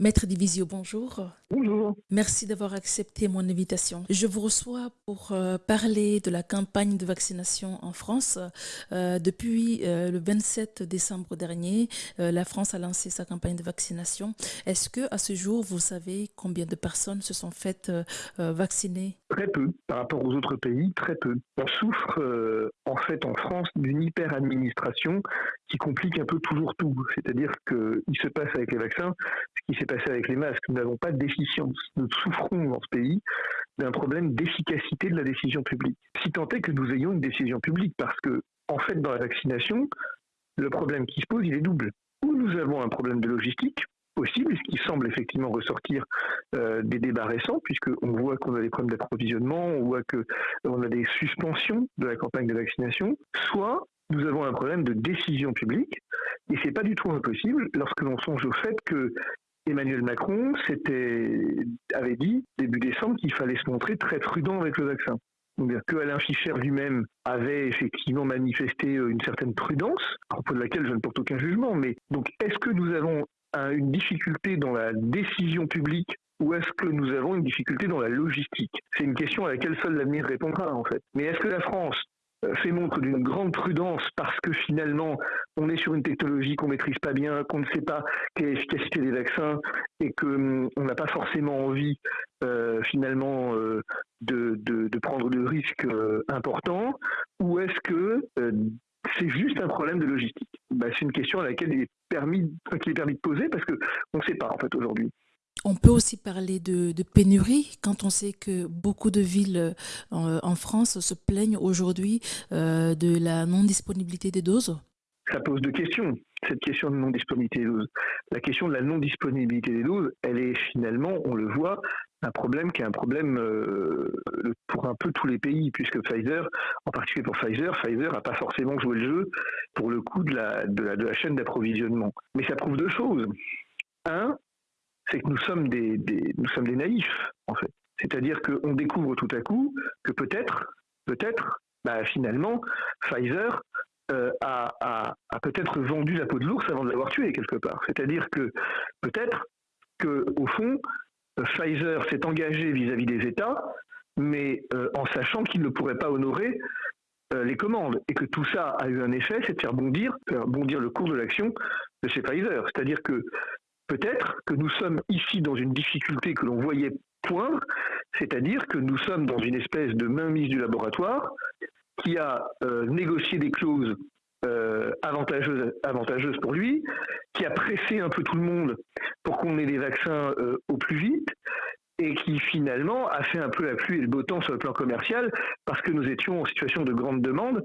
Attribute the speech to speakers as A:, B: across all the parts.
A: Maître Divisio, bonjour.
B: Bonjour.
A: Merci d'avoir accepté mon invitation. Je vous reçois pour euh, parler de la campagne de vaccination en France. Euh, depuis euh, le 27 décembre dernier, la France a lancé sa campagne de vaccination. Est-ce que à ce jour, vous savez combien de personnes se sont faites vacciner?
B: Très peu. Par rapport aux autres pays, très peu. On souffre en fait en France d'une hyper-administration qui complique un peu toujours tout. C'est-à-dire qu'il se passe avec les vaccins ce qui s'est passé avec les masques. Nous n'avons pas de déficience. Nous souffrons dans ce pays d'un problème d'efficacité de la décision publique. Si tant est que nous ayons une décision publique, parce que, en fait, dans la vaccination, le problème qui se pose, il est double. Ou nous avons un problème de logistique, possible, ce qui semble effectivement ressortir euh, des débats récents, puisqu'on voit qu'on a des problèmes d'approvisionnement, on voit qu'on a des suspensions de la campagne de vaccination, soit nous avons un problème de décision publique, et c'est pas du tout impossible lorsque l'on songe au fait que Emmanuel Macron avait dit début décembre qu'il fallait se montrer très prudent avec le vaccin. Que Alain Fischer lui-même avait effectivement manifesté euh, une certaine prudence, à propos de laquelle je ne porte aucun jugement. Mais donc, est-ce que nous avons une difficulté dans la décision publique ou est-ce que nous avons une difficulté dans la logistique? C'est une question à laquelle seul l'avenir répondra en fait. Mais est-ce que la France fait montre d'une grande prudence parce que finalement on est sur une technologie qu'on maîtrise pas bien, qu'on ne sait pas quelle est l'efficacité des vaccins et qu'on hum, n'a pas forcément envie euh, finalement euh, de, de, prendre de risques importants ou est-ce que c'est juste un problème de logistique? Bah, C'est une question à laquelle il est permis, qu'il est permis de poser parce qu'on ne sait pas en fait aujourd'hui.
A: On peut aussi parler de, pénurie quand on sait que beaucoup de villes euh, en, France se plaignent aujourd'hui euh, de la non-disponibilité des doses.
B: Ça pose deux questions, cette question de non-disponibilité des doses. La question de la non-disponibilité des doses, elle est finalement, on le voit, un problème qui est un problème euh, pour un peu tous les pays, puisque Pfizer, en particulier pour Pfizer, Pfizer n'a pas forcément joué le jeu pour le coup de la, de la chaîne d'approvisionnement. Mais ça prouve deux choses. Un, c'est que nous sommes des, nous sommes des naïfs, en fait. C'est-à-dire qu'on découvre tout à coup que peut-être, peut-être, bah, finalement, Pfizer euh, a, peut-être vendu la peau de l'ours avant de l'avoir tué quelque part. C'est-à-dire que peut-être que au fond, Pfizer s'est engagé vis-à-vis des États, mais euh, en sachant qu'il ne pourrait pas honorer euh, les commandes et que tout ça a eu un effet, c'est de faire bondir, faire bondir le cours de l'action de chez Pfizer. C'est-à-dire que peut-être que nous sommes ici dans une difficulté que l'on voyait poindre, c'est-à-dire que nous sommes dans une espèce de mainmise du laboratoire qui a euh, négocié des clauses euh, avantageuses, pour lui, qui a pressé un peu tout le monde pour qu'on ait des vaccins euh, au plus vite, finalement a fait un peu la pluie et le beau temps sur le plan commercial parce que nous étions en situation de grande demande.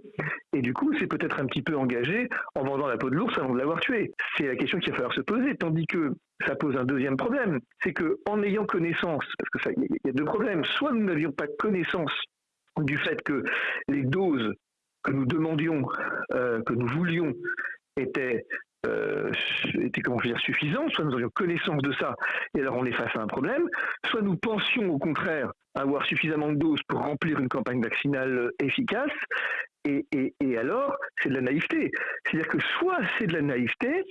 B: Et du coup c'est peut-être un petit peu engagé en vendant la peau de l'ours avant de l'avoir tué. C'est la question qu'il va falloir se poser, tandis que ça pose un deuxième problème, c'est que en ayant connaissance, parce que il y a deux problèmes, soit nous n'avions pas connaissance du fait que les doses que nous demandions, euh, que nous voulions, étaient euh, était comment dire suffisant, soit nous avions connaissance de ça et alors on est face à un problème, soit nous pensions au contraire avoir suffisamment de doses pour remplir une campagne vaccinale efficace et, et, alors c'est de la naïveté. C'est-à-dire que soit c'est de la naïveté,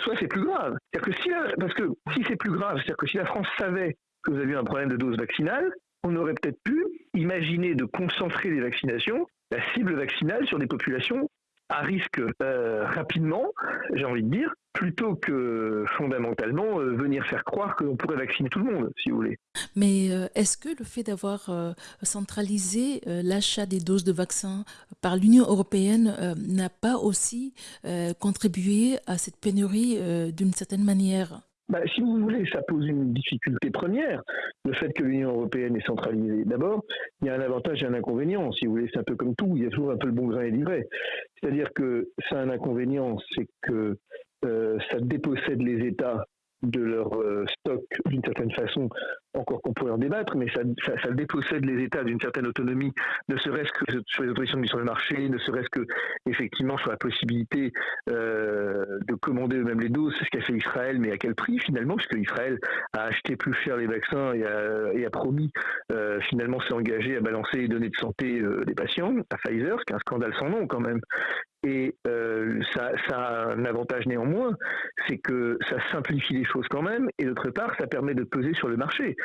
B: soit c'est plus grave. C'est-à-dire que si parce que si c'est plus grave, c'est-à-dire que si la France savait que vous aviez un problème de dose vaccinale, on aurait peut-être pu imaginer de concentrer les vaccinations, la cible vaccinale sur des populations à risque euh, rapidement, j'ai envie de dire, plutôt que fondamentalement euh, venir faire croire que pourrait vacciner tout le monde, si vous voulez.
A: Mais euh, est-ce que le fait d'avoir centralisé l'achat des doses de vaccins par l'Union européenne n'a pas aussi contribué à cette pénurie d'une certaine manière?
B: Bah, si vous voulez, ça pose une difficulté première, le fait que l'Union européenne est centralisée. D'abord, il y a un avantage et un inconvénient. Si vous voulez, c'est un peu comme tout, il y a toujours un peu le bon grain et l'ivraie. C'est-à-dire que ça a un inconvénient, c'est que euh, ça dépossède les États de leur euh, stock d'une certaine façon, encore qu'on pourrait en débattre, mais ça, ça, dépossède les États d'une certaine autonomie, ne serait-ce que sur les autorisations de sur le marché, ne serait-ce que effectivement sur la possibilité euh, de commander eux-mêmes les doses, c'est ce qu'a fait Israël, mais à quel prix finalement, puisque Israël a acheté plus cher les vaccins et a, et a promis euh, finalement s'est engagé à balancer les données de santé des patients à Pfizer, ce qui est un scandale sans nom quand même. Et euh, ça, a un avantage néanmoins, c'est que ça simplifie les choses quand même, et d'autre part, ça permet de peser sur le marché.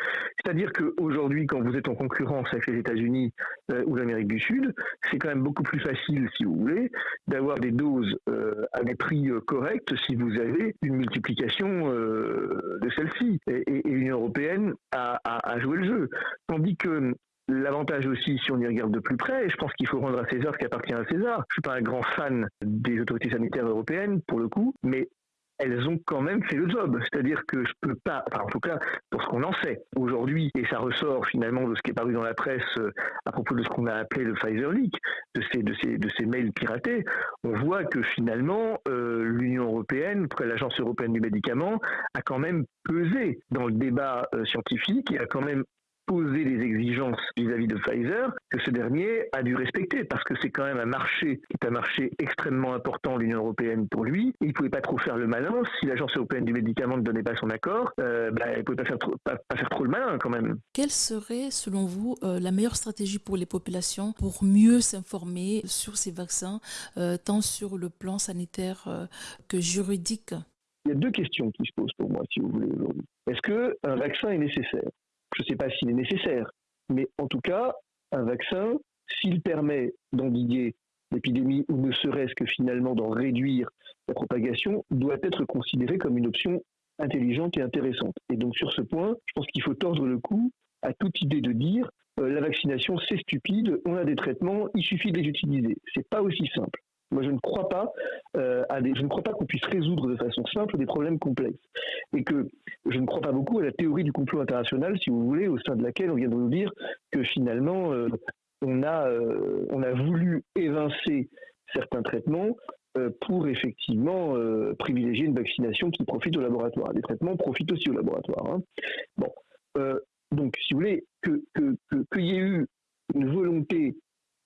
B: C'est-à-dire qu'aujourd'hui, quand vous êtes en concurrence avec les États-Unis euh, ou l'Amérique du Sud, c'est quand même beaucoup plus facile, si vous voulez, d'avoir des doses euh, à des prix corrects si vous avez une multiplication de celle-ci. Et, l'Union européenne a, a, joué le jeu. Tandis que L'avantage aussi, si on y regarde de plus près, et je pense qu'il faut rendre à César ce qui appartient à César. Je suis pas un grand fan des autorités sanitaires européennes, pour le coup, mais elles ont quand même fait le job. C'est-à-dire que je peux pas, en tout cas pour ce qu'on en sait aujourd'hui, et ça ressort finalement de ce qui est paru dans la presse euh, à propos de ce qu'on a appelé le Pfizer Leak, de ces mails piratés, on voit que finalement euh, l'Union européenne, l'Agence européenne du médicament, a quand même pesé dans le débat euh, scientifique et a quand même poser les exigences vis-à-vis de Pfizer que ce dernier a dû respecter parce que c'est quand même un marché qui est un marché extrêmement important l'Union européenne pour lui et il ne pouvait pas trop faire le malin si l'agence européenne du médicament ne donnait pas son accord euh, bah, il ne pouvait pas faire, trop, pas, faire trop le malin quand même.
A: Quelle serait selon vous euh, la meilleure stratégie pour les populations pour mieux s'informer sur ces vaccins euh, tant sur le plan sanitaire euh, que juridique?
B: Il y a deux questions qui se posent pour moi, si vous voulez, aujourd'hui. Est-ce qu'un vaccin est nécessaire? Je ne sais pas s'il est nécessaire, mais en tout cas, un vaccin, s'il permet d'endiguer l'épidémie ou ne serait-ce que finalement d'en réduire la propagation, doit être considéré comme une option intelligente et intéressante. Et donc sur ce point, je pense qu'il faut tordre le cou à toute idée de dire euh, la vaccination c'est stupide, on a des traitements, il suffit de les utiliser. C'est pas aussi simple. Moi, je ne crois pas euh, je ne crois pas qu'on puisse résoudre de façon simple des problèmes complexes, et que je ne crois pas beaucoup à la théorie du complot international, si vous voulez, au sein de laquelle on vient de nous dire que finalement euh, on a euh, on a voulu évincer certains traitements pour effectivement privilégier une vaccination qui profite au laboratoire. Les traitements profitent aussi au laboratoire. Hein. Bon, donc si vous voulez que qu'il y ait eu une volonté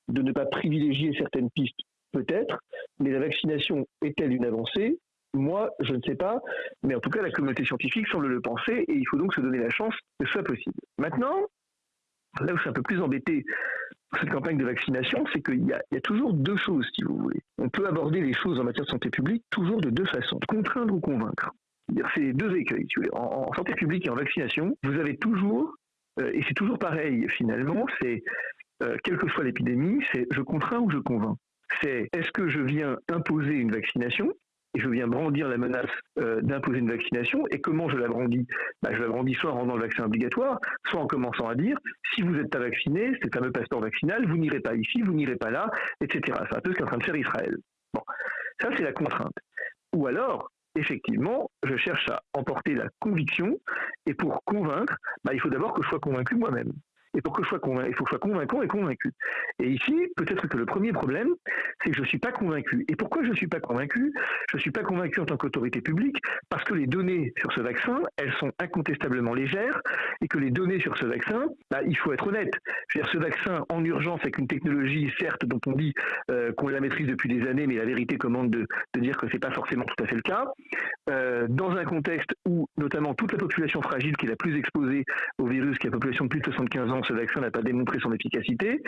B: de ne pas privilégier certaines pistes peut-être, mais la vaccination est-elle une avancée? Moi, je ne sais pas, mais en tout cas, la communauté scientifique semble le penser et il faut donc se donner la chance que ce soit possible. Maintenant, là où suis un peu plus embêté cette campagne de vaccination, c'est qu'il y, a toujours deux choses, si vous voulez. On peut aborder les choses en matière de santé publique toujours de deux façons, contraindre ou convaincre. C'est deux écueils. En, santé publique et en vaccination, vous avez toujours, euh, et c'est toujours pareil finalement, c'est, euh, quelle que soit l'épidémie, c'est je contrains ou je convainc c'est est-ce que je viens imposer une vaccination et je viens brandir la menace euh, d'imposer une vaccination. Et comment je la brandis? Bah, Je la brandis soit en rendant le vaccin obligatoire, soit en commençant à dire si vous n'êtes pas vacciné, c'est le fameux passeport vaccinal, vous n'irez pas ici, vous n'irez pas là, etc. C'est un peu ce qu'est en train de faire Israël. Bon, ça c'est la contrainte. Ou alors, effectivement, je cherche à emporter la conviction, et pour convaincre, bah, il faut d'abord que je sois convaincu moi-même. Et pour que je sois convaincu, il faut que je sois convaincant et convaincu. Et ici, peut-être que le premier problème, c'est que je ne suis pas convaincu. Et pourquoi je ne suis pas convaincu? Je ne suis pas convaincu en tant qu'autorité publique parce que les données sur ce vaccin, elles sont incontestablement légères et que les données sur ce vaccin, bah, il faut être honnête. Dire, ce vaccin en urgence avec une technologie, certes, dont on dit euh, qu'on la maîtrise depuis des années, mais la vérité commande de, dire que ce n'est pas forcément tout à fait le cas, euh, dans un contexte où notamment toute la population fragile qui est la plus exposée au virus, qui est la population de plus de 75 ans, ce vaccin n'a pas démontré son efficacité,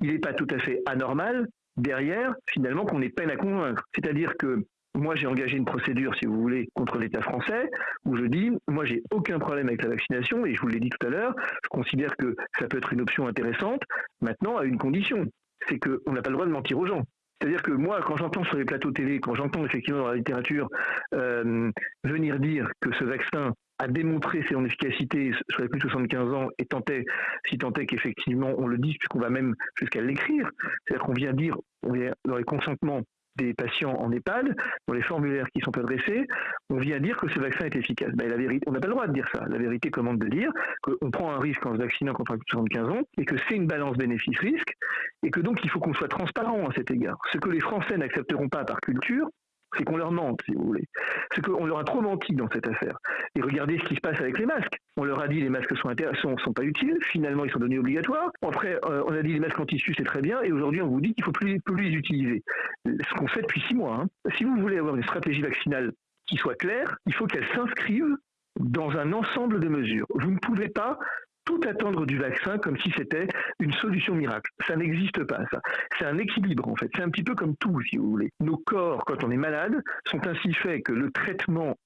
B: il n'est pas tout à fait anormal derrière, finalement, qu'on ait peine à convaincre. C'est-à-dire que moi, j'ai engagé une procédure, si vous voulez, contre l'État français, où je dis, moi, j'ai aucun problème avec la vaccination, et je vous l'ai dit tout à l'heure, je considère que ça peut être une option intéressante, maintenant, à une condition, c'est qu'on n'a pas le droit de mentir aux gens. C'est-à-dire que moi, quand j'entends sur les plateaux télé, quand j'entends effectivement dans la littérature euh, venir dire que ce vaccin a démontré son efficacité sur les plus de 75 ans et tentait, si tant est qu'effectivement on le dise, puisqu'on va même jusqu'à l'écrire, c'est-à-dire qu'on vient dire, on vient dans les consentements des patients en EHPAD, dans les formulaires qui sont adressés, on vient dire que ce vaccin est efficace. Ben, la vérité, on n'a pas le droit de dire ça. La vérité commande de dire qu'on prend un risque en se vaccinant contre 75 ans et que c'est une balance bénéfice-risque et que donc il faut qu'on soit transparent à cet égard. Ce que les Français n'accepteront pas par culture, c'est qu'on leur mente, si vous voulez. C'est qu'on leur a trop menti dans cette affaire. Et regardez ce qui se passe avec les masques. On leur a dit les masques sont, sont, sont pas utiles, finalement ils sont devenus obligatoires. Après, euh, on a dit les masques en tissu c'est très bien, et aujourd'hui on vous dit qu'il faut plus, plus les utiliser. Ce qu'on fait depuis six mois. Hein. Si vous voulez avoir une stratégie vaccinale qui soit claire, il faut qu'elle s'inscrive dans un ensemble de mesures. Vous ne pouvez pas tout attendre du vaccin comme si c'était une solution miracle. Ça n'existe pas, ça. C'est un équilibre, en fait. C'est un petit peu comme tout, si vous voulez. Nos corps, quand on est malade, sont ainsi faits que le traitement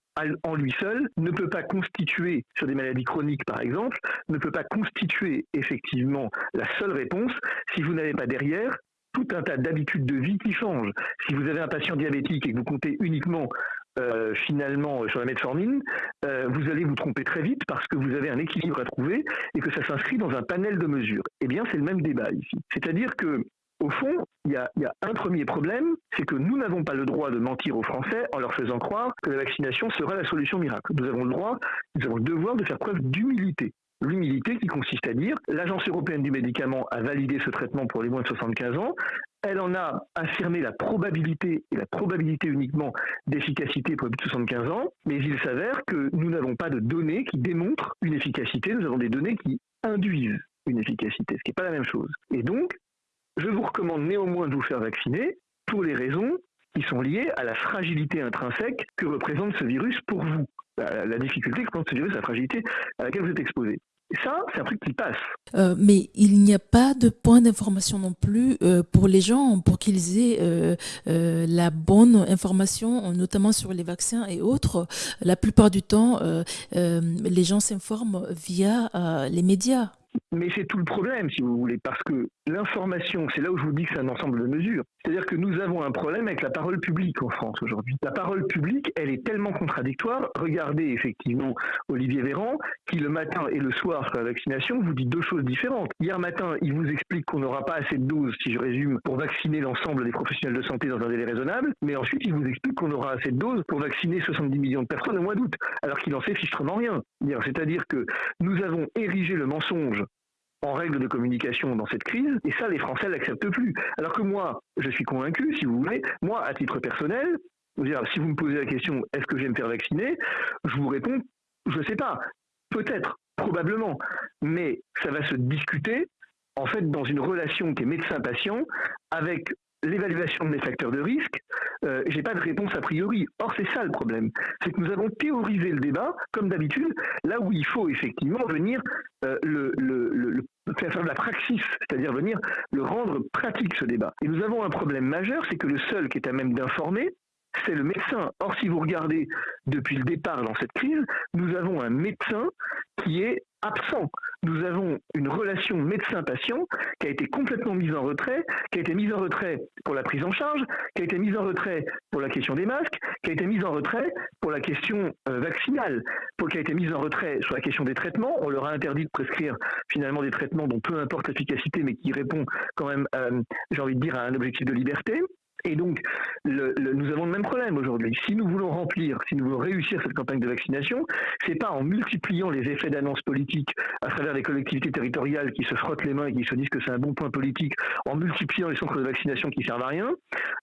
B: en lui seul ne peut pas constituer, sur des maladies chroniques par exemple, ne peut pas constituer effectivement la seule réponse si vous n'avez pas derrière tout un tas d'habitudes de vie qui changent. Si vous avez un patient diabétique et que vous comptez uniquement euh, finalement sur la metformine, euh, vous allez vous tromper très vite parce que vous avez un équilibre à trouver et que ça s'inscrit dans un panel de mesures. Eh bien, c'est le même débat ici. C'est-à-dire que au fond, il y, a, un premier problème, c'est que nous n'avons pas le droit de mentir aux Français en leur faisant croire que la vaccination sera la solution miracle. Nous avons le droit, nous avons le devoir de faire preuve d'humilité. L'humilité qui consiste à dire l'Agence européenne du médicament a validé ce traitement pour les moins de 75 ans, elle en a affirmé la probabilité, et la probabilité uniquement d'efficacité pour les plus de 75 ans, mais il s'avère que nous n'avons pas de données qui démontrent une efficacité, nous avons des données qui induisent une efficacité, ce qui n'est pas la même chose. Et donc, je vous recommande néanmoins de vous faire vacciner pour les raisons qui sont liées à la fragilité intrinsèque que représente ce virus pour vous. La, difficulté que représente ce virus, la fragilité à laquelle vous êtes exposé. Et ça, c'est un truc qui passe.
A: Euh, mais il n'y a pas de point d'information non plus euh, pour les gens, pour qu'ils aient euh, la bonne information, notamment sur les vaccins et autres. La plupart du temps, les gens s'informent via les médias.
B: Mais c'est tout le problème, si vous voulez, parce que l'information, c'est là où je vous dis que c'est un ensemble de mesures. C'est-à-dire que nous avons un problème avec la parole publique en France aujourd'hui. La parole publique, elle est tellement contradictoire. Regardez effectivement Olivier Véran, qui le matin et le soir sur la vaccination vous dit deux choses différentes. Hier matin, il vous explique qu'on n'aura pas assez de doses, si je résume, pour vacciner l'ensemble des professionnels de santé dans un délai raisonnable, mais ensuite il vous explique qu'on aura assez de doses pour vacciner 70 millions de personnes au mois d'août, alors qu'il en sait fichtrement rien. C'est-à-dire que nous avons érigé le mensonge en règle de communication dans cette crise, et ça, les Français l'acceptent plus. Alors que moi, je suis convaincu, si vous voulez, moi, à titre personnel, si vous me posez la question, est-ce que je vais me faire vacciner Je vous réponds, je ne sais pas, peut-être, probablement, mais ça va se discuter, en fait, dans une relation qui est médecin-patient, avec l'évaluation de mes facteurs de risque, euh, j'ai pas de réponse a priori. Or, c'est ça le problème. C'est que nous avons théorisé le débat, comme d'habitude, là où il faut effectivement venir euh, le, le, faire de la praxis, c'est-à-dire venir le rendre pratique ce débat. Et nous avons un problème majeur, c'est que le seul qui est à même d'informer, c'est le médecin. Or, si vous regardez depuis le départ dans cette crise, nous avons un médecin qui est absent. Nous avons une relation médecin-patient qui a été complètement mise en retrait, qui a été mise en retrait pour la prise en charge, qui a été mise en retrait pour la question des masques, qui a été mise en retrait pour la question euh, vaccinale, pour, qui a été mise en retrait sur la question des traitements. On leur a interdit de prescrire finalement des traitements dont peu importe l'efficacité, mais qui répond quand même, euh, j'ai envie de dire, à un objectif de liberté. Et donc, nous avons le même problème aujourd'hui. Si nous voulons remplir, si nous voulons réussir cette campagne de vaccination, c'est pas en multipliant les effets d'annonce politique à travers les collectivités territoriales qui se frottent les mains et qui se disent que c'est un bon point politique, en multipliant les centres de vaccination qui servent à rien.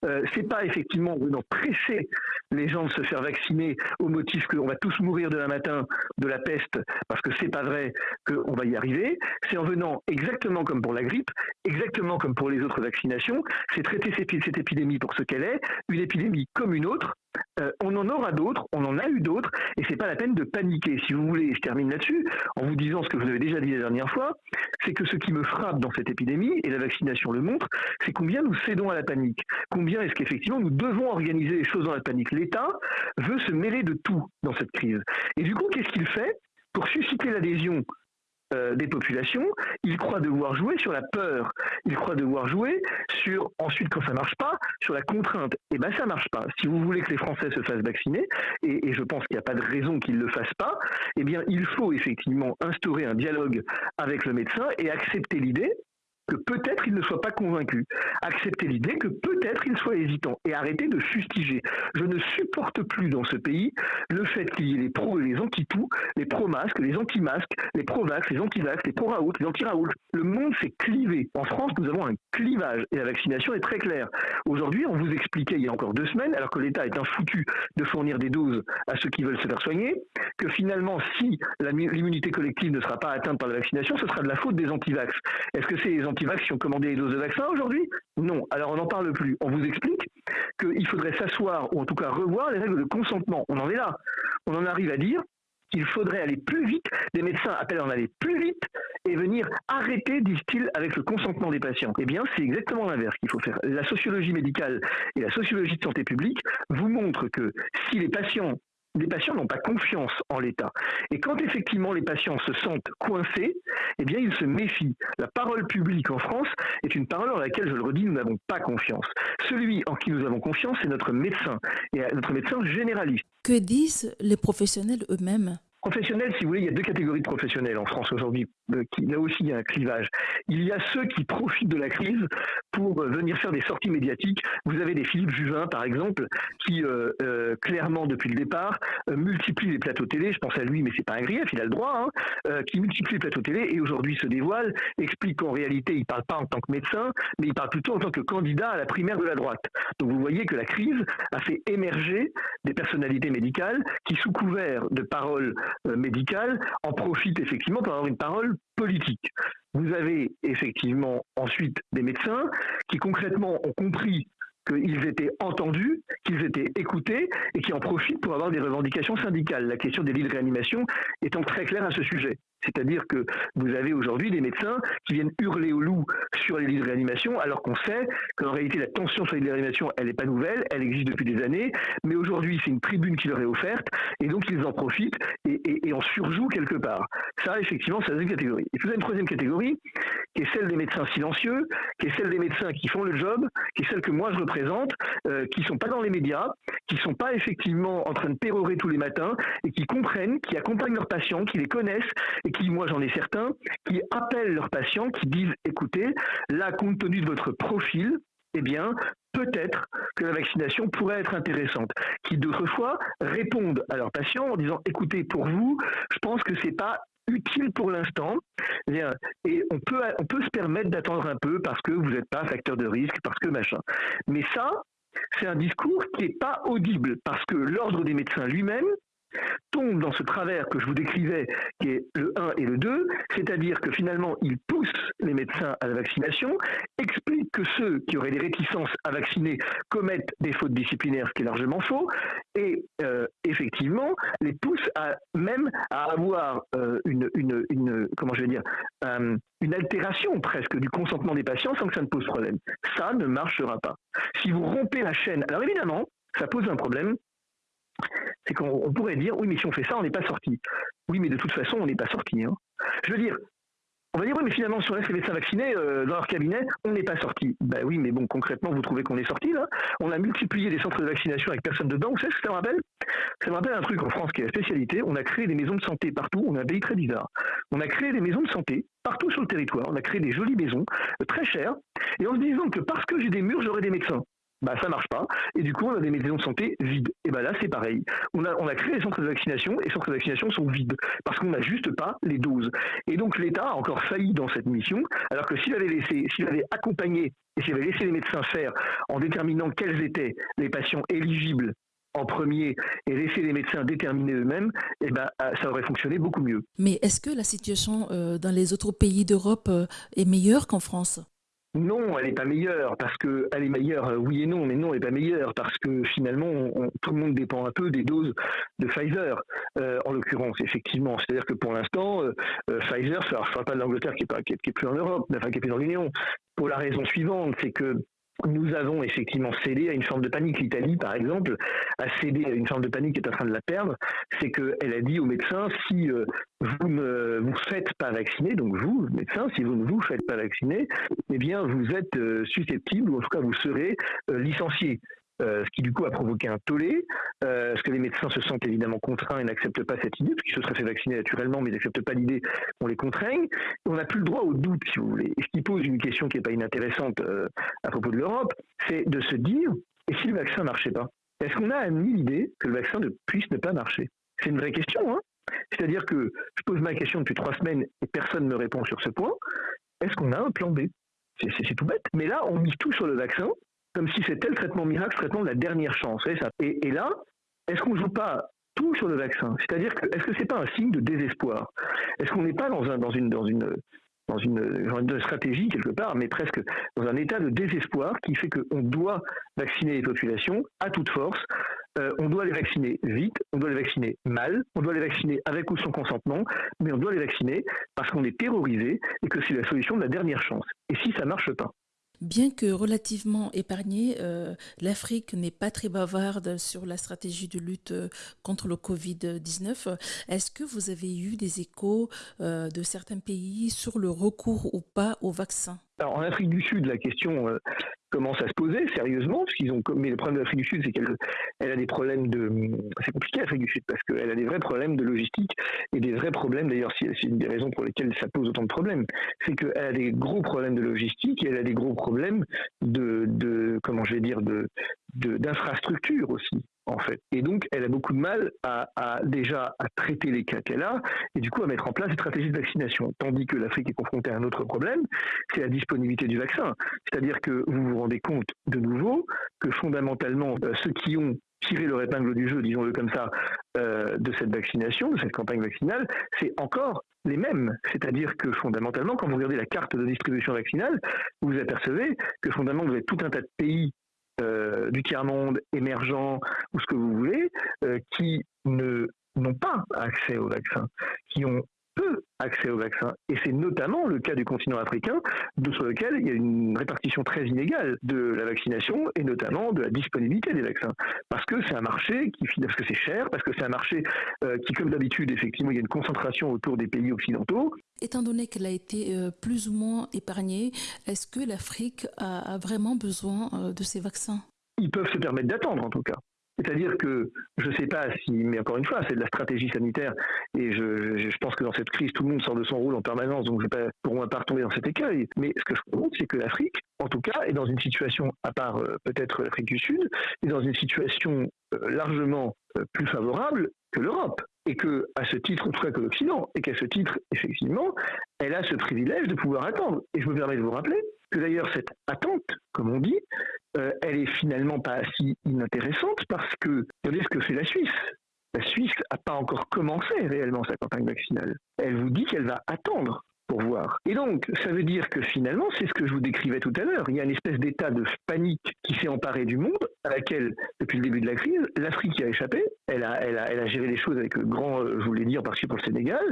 B: Euh, c'est pas effectivement en venant presser les gens de se faire vacciner au motif qu'on va tous mourir demain matin de la peste, parce que c'est pas vrai qu'on va y arriver. C'est en venant exactement comme pour la grippe, exactement comme pour les autres vaccinations, c'est traiter cette épidémie pour ce qu'elle est, une épidémie comme une autre. Euh, on en aura d'autres, on en a eu d'autres, et c'est pas la peine de paniquer. Si vous voulez, je termine là-dessus en vous disant ce que vous avez déjà dit la dernière fois, c'est que ce qui me frappe dans cette épidémie, et la vaccination le montre, c'est combien nous cédons à la panique. Combien est-ce qu'effectivement nous devons organiser les choses dans la panique. L'État veut se mêler de tout dans cette crise. Et du coup, qu'est-ce qu'il fait? Pour susciter l'adhésion euh, des populations, ils croient devoir jouer sur la peur, ils croient devoir jouer sur, ensuite quand ça marche pas, sur la contrainte. Et eh ben ça marche pas. Si vous voulez que les Français se fassent vacciner, et, et je pense qu'il n'y a pas de raison qu'ils ne le fassent pas, eh bien il faut effectivement instaurer un dialogue avec le médecin et accepter l'idée que peut-être il ne soit pas convaincu, accepter l'idée que peut-être il soit hésitant et arrêter de fustiger. Je ne supporte plus dans ce pays le fait qu'il y ait les pros et les anti-tout, les pro-masques, les anti-masques, les pro-vax, les anti-vax, les pro-raoult, les anti-raoult. Le monde s'est clivé. En France, nous avons un clivage et la vaccination est très claire. Aujourd'hui, on vous expliquait il y a encore deux semaines, alors que l'État est un foutu de fournir des doses à ceux qui veulent se faire soigner, que finalement, si l'immunité collective ne sera pas atteinte par la vaccination, ce sera de la faute des anti-vax. Est-ce que c'est les qui ont commandé les doses de vaccin aujourd'hui Non. Alors on n'en parle plus. On vous explique qu'il faudrait s'asseoir, ou en tout cas revoir les règles de consentement. On en est là. On en arrive à dire qu'il faudrait aller plus vite. Les médecins appellent à en aller plus vite et venir arrêter, disent-ils, avec le consentement des patients. Eh bien, c'est exactement l'inverse qu'il faut faire. La sociologie médicale et la sociologie de santé publique vous montrent que si les patients les patients n'ont pas confiance en l'État. Et quand effectivement les patients se sentent coincés, eh bien ils se méfient. La parole publique en France est une parole en laquelle, je le redis, nous n'avons pas confiance. Celui en qui nous avons confiance, c'est notre médecin, et notre médecin généraliste.
A: Que disent les professionnels eux-mêmes?
B: Professionnels, si vous voulez, il y a deux catégories de professionnels en France aujourd'hui. Euh, là aussi, il y a un clivage. Il y a ceux qui profitent de la crise pour euh, venir faire des sorties médiatiques. Vous avez des Philippe Juvin, par exemple, qui euh, clairement, depuis le départ, multiplie les plateaux télé. Je pense à lui, mais c'est pas un grief, il a le droit. Hein, qui multiplie les plateaux télé et aujourd'hui se dévoile, explique qu'en réalité, il parle pas en tant que médecin, mais il parle plutôt en tant que candidat à la primaire de la droite. Donc vous voyez que la crise a fait émerger des personnalités médicales qui, sous couvert de paroles médicale en profite effectivement pour avoir une parole politique. Vous avez effectivement ensuite des médecins qui concrètement ont compris qu'ils étaient entendus, qu'ils étaient écoutés et qui en profitent pour avoir des revendications syndicales. La question des lits de réanimation étant très claire à ce sujet. C'est-à-dire que vous avez aujourd'hui des médecins qui viennent hurler au loup sur les lits de réanimation, alors qu'on sait qu'en réalité la tension sur les lits de réanimation, elle n'est pas nouvelle, elle existe depuis des années, mais aujourd'hui c'est une tribune qui leur est offerte, et donc ils en profitent et, et, en surjouent quelque part. Ça, effectivement, c'est la deuxième catégorie. Et puis vous avez une troisième catégorie, qui est celle des médecins silencieux, qui est celle des médecins qui font le job, qui est celle que moi je représente, euh, qui sont pas dans les médias, qui sont pas effectivement en train de pérorer tous les matins, et qui comprennent, qui accompagnent leurs patients, qui les connaissent, et qui, moi j'en ai certains, qui appellent leurs patients, qui disent, écoutez, là, compte tenu de votre profil, eh bien, peut-être que la vaccination pourrait être intéressante. Qui d'autres fois répondent à leurs patients en disant, écoutez, pour vous, je pense que c'est pas utile pour l'instant. Et on peut, on peut se permettre d'attendre un peu parce que vous n'êtes pas facteur de risque, parce que machin. Mais ça, c'est un discours qui n'est pas audible parce que l'ordre des médecins lui-même tombe dans ce travers que je vous décrivais, qui est le 1 et le 2, c'est-à-dire que finalement, il pousse les médecins à la vaccination, explique que ceux qui auraient des réticences à vacciner commettent des fautes disciplinaires, ce qui est largement faux, et euh, effectivement, les pousse à, même à avoir euh, une, euh, une altération presque du consentement des patients sans que ça ne pose problème. Ça ne marchera pas. Si vous rompez la chaîne, alors évidemment, ça pose un problème c'est qu'on pourrait dire, oui, mais si on fait ça, on n'est pas sorti. Oui, mais de toute façon, on n'est pas sorti. Hein. Je veux dire, on va dire, oui, mais finalement, si on laisse les médecins vaccinés euh, dans leur cabinet, on n'est pas sorti. Ben oui, mais bon, concrètement, vous trouvez qu'on est sorti, là On a multiplié des centres de vaccination avec personne dedans. Vous savez ce que ça me rappelle? Ça me rappelle un truc en France qui est la spécialité. On a créé des maisons de santé partout. On a un pays très bizarre. On a créé des maisons de santé partout sur le territoire. On a créé des jolies maisons, euh, très chères. Et en se disant que parce que j'ai des murs, j'aurai des médecins bah, ça marche pas. Et du coup, on a des maisons de santé vides. Et ben là, c'est pareil. On a, on a créé des centres de vaccination et les centres de vaccination sont vides parce qu'on n'a juste pas les doses. Et donc, l'État a encore failli dans cette mission, alors que s'il avait laissé, s'il avait accompagné et s'il avait laissé les médecins faire en déterminant quels étaient les patients éligibles en premier et laisser les médecins déterminer eux-mêmes, eh ben, ça aurait fonctionné beaucoup mieux.
A: Mais est-ce que la situation euh, dans les autres pays d'Europe euh, est meilleure qu'en France?
B: Non, elle n'est pas meilleure parce que elle est meilleure, euh, oui et non, mais non, elle n'est pas meilleure parce que finalement, tout le monde dépend un peu des doses de Pfizer, euh, en l'occurrence, effectivement. C'est-à-dire que pour l'instant, euh, Pfizer, ça ne pas de l'Angleterre qui n'est qui, plus en Europe, enfin qui est plus dans l'Union, pour la raison suivante, c'est que nous avons effectivement cédé à une forme de panique. L'Italie, par exemple, a cédé à une forme de panique qui est en train de la perdre. C'est qu'elle a dit aux médecins si euh, vous ne vous faites pas vacciner, donc vous, médecins, si vous ne vous faites pas vacciner, eh bien vous êtes euh, susceptible, ou en tout cas vous serez euh, licencié. Euh, ce qui du coup a provoqué un tollé, euh, parce que les médecins se sentent évidemment contraints et n'acceptent pas cette idée, parce qu'ils se seraient fait vacciner naturellement, mais n'acceptent pas l'idée qu'on les contraigne. On n'a plus le droit au doute, si vous voulez. Et ce qui pose une question qui n'est pas inintéressante euh, à propos de l'Europe, c'est de se dire, et si le vaccin ne marchait pas Est-ce qu'on a admis l'idée que le vaccin ne puisse ne pas marcher? C'est une vraie question, hein C'est-à-dire que je pose ma question depuis trois semaines et personne ne me répond sur ce point. Est-ce qu'on a un plan B? C'est tout bête. Mais là, on mise tout sur le vaccin comme si c'était le traitement miracle, le traitement de la dernière chance. Ça. Et, là, est-ce qu'on ne joue pas tout sur le vaccin? C'est-à-dire, que, est-ce que ce n'est pas un signe de désespoir? Est-ce qu'on n'est pas dans, un, dans, une, stratégie quelque part, mais presque dans un état de désespoir qui fait qu'on doit vacciner les populations à toute force, euh, on doit les vacciner vite, on doit les vacciner mal, on doit les vacciner avec ou sans consentement, mais on doit les vacciner parce qu'on est terrorisé et que c'est la solution de la dernière chance. Et si ça marche pas?
A: Bien que relativement épargnée, euh, l'Afrique n'est pas très bavarde sur la stratégie de lutte euh, contre le Covid-19. Est-ce que vous avez eu des échos euh, de certains pays sur le recours ou pas au vaccin?
B: Alors, en Afrique du Sud, la question euh, commence à se poser sérieusement, parce qu'ils ont. Mais le problème de l'Afrique du Sud, c'est qu'elle elle a des problèmes de. C'est compliqué l'Afrique du Sud parce qu'elle a des vrais problèmes de logistique et des vrais problèmes. D'ailleurs, c'est une des raisons pour lesquelles ça pose autant de problèmes, c'est qu'elle a des gros problèmes de logistique et elle a des gros problèmes de, de comment je vais dire, de d'infrastructure aussi en fait. Et donc, elle a beaucoup de mal à, déjà à traiter les cas qu'elle a et du coup à mettre en place des stratégies de vaccination. Tandis que l'Afrique est confrontée à un autre problème, c'est la disponibilité du vaccin. C'est-à-dire que vous vous rendez compte de nouveau que fondamentalement, euh, ceux qui ont tiré leur épingle du jeu, disons-le comme ça, euh, de cette vaccination, de cette campagne vaccinale, c'est encore les mêmes. C'est-à-dire que fondamentalement, quand vous regardez la carte de distribution vaccinale, vous apercevez que fondamentalement, vous avez tout un tas de pays euh, du tiers-monde émergent ou ce que vous voulez, euh, qui n'ont pas accès au vaccin, qui ont peu accès au vaccin. Et c'est notamment le cas du continent africain, sur lequel il y a une répartition très inégale de la vaccination et notamment de la disponibilité des vaccins. Parce que c'est un marché qui, parce que c'est cher, parce que c'est un marché euh, qui, comme d'habitude, effectivement, il y a une concentration autour des pays occidentaux.
A: Étant donné qu'elle a été euh, plus ou moins épargnée, est-ce que l'Afrique a, vraiment besoin euh, de ces vaccins?
B: Ils peuvent se permettre d'attendre, en tout cas. C'est-à-dire que je ne sais pas si, mais encore une fois, c'est de la stratégie sanitaire, et je, pense que dans cette crise, tout le monde sort de son rôle en permanence, donc je ne vais pas, pour moi, pas retomber dans cet écueil. Mais ce que je compte, c'est que l'Afrique, en tout cas, est dans une situation, à part euh, peut-être l'Afrique du Sud, est dans une situation largement plus favorable que l'Europe et que, à ce titre, en tout cas que l'Occident, et qu'à ce titre, effectivement, elle a ce privilège de pouvoir attendre. Et je me permets de vous rappeler que d'ailleurs cette attente, comme on dit, euh, elle est finalement pas si inintéressante parce que regardez ce que fait la Suisse. La Suisse n'a pas encore commencé réellement sa campagne vaccinale. Elle vous dit qu'elle va attendre voir. Et donc, ça veut dire que finalement, c'est ce que je vous décrivais tout à l'heure. Il y a une espèce d'état de panique qui s'est emparé du monde, à laquelle, depuis le début de la crise, l'Afrique a échappé. Elle a, elle, a, elle a géré les choses avec grand, euh, je voulais dire, parce que pour le Sénégal,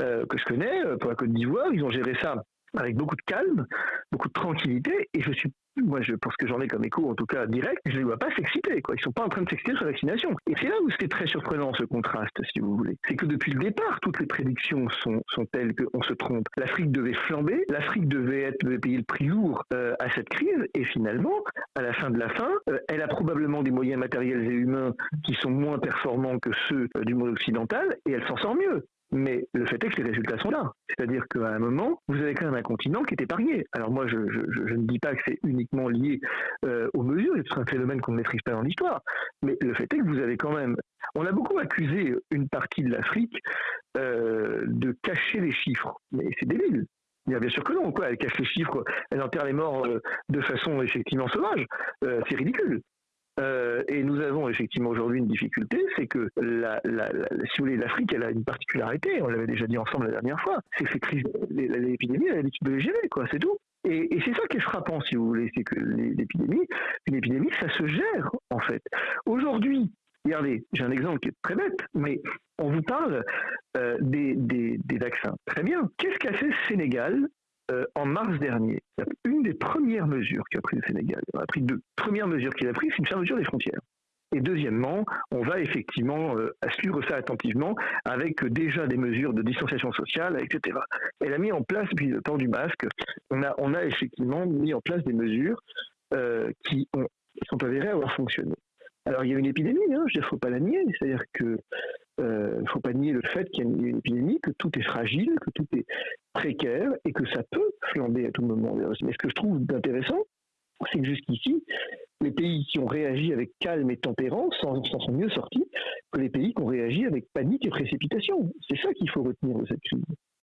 B: euh, que je connais, pour la Côte d'Ivoire, ils ont géré ça avec beaucoup de calme, beaucoup de tranquillité, et je suis moi, je, pour ce que j'en ai comme écho, en tout cas direct, je ne les vois pas s'exciter. Quoi. Ils sont pas en train de s'exciter sur la vaccination. Et c'est là où c'était très surprenant ce contraste, si vous voulez. C'est que depuis le départ, toutes les prédictions sont, sont telles qu'on se trompe. L'Afrique devait flamber, l'Afrique devait, être, payer le prix lourd euh, à cette crise, et finalement, à la fin de la fin, euh, elle a probablement des moyens matériels et humains qui sont moins performants que ceux euh, du monde occidental, et elle s'en sort mieux. Mais le fait est que les résultats sont là. C'est-à-dire qu'à un moment, vous avez quand même un continent qui est épargné. Alors moi, je, ne dis pas que c'est uniquement lié euh, aux mesures, c'est un phénomène qu'on ne maîtrise pas dans l'histoire. Mais le fait est que vous avez quand même... On a beaucoup accusé une partie de l'Afrique euh, de cacher les chiffres. Mais c'est débile. Bien sûr que non, quoi. Elle cache les chiffres, elle enterre les morts euh, de façon effectivement sauvage. c'est ridicule. Euh, et nous avons effectivement aujourd'hui une difficulté, c'est que la, si vous voulez, l'Afrique, elle a une particularité, on l'avait déjà dit ensemble la dernière fois, c'est que l'épidémie, elle a l'habitude de les gérer, quoi, c'est tout. Et, c'est ça qui est frappant, si vous voulez, c'est que l'épidémie, une épidémie, ça se gère, en fait. Aujourd'hui, regardez, j'ai un exemple qui est très bête, mais on vous parle euh, des, des, des, vaccins. Très bien. Qu'est-ce qu'a fait Sénégal euh, en mars dernier. Une des premières mesures qu'a pris le Sénégal, il a pris deux. Première mesure qu'il a prise, c'est une fermeture des frontières. Et deuxièmement, on va effectivement euh, suivre ça attentivement avec déjà des mesures de distanciation sociale, etc. Elle a mis en place, depuis le temps du masque, on a, on a effectivement mis en place des mesures euh, qui, ont, sont avérées avoir fonctionné. Alors il y a une épidémie, hein, je ne faut pas la nier, c'est-à-dire que il euh, ne faut pas nier le fait qu'il y a une épidémie, que tout est fragile, que tout est précaire et que ça peut flamber à tout moment. Mais ce que je trouve intéressant, c'est que jusqu'ici, les pays qui ont réagi avec calme et tempérance s'en sont mieux sortis que les pays qui ont réagi avec panique et précipitation. C'est ça qu'il faut retenir de cette crise.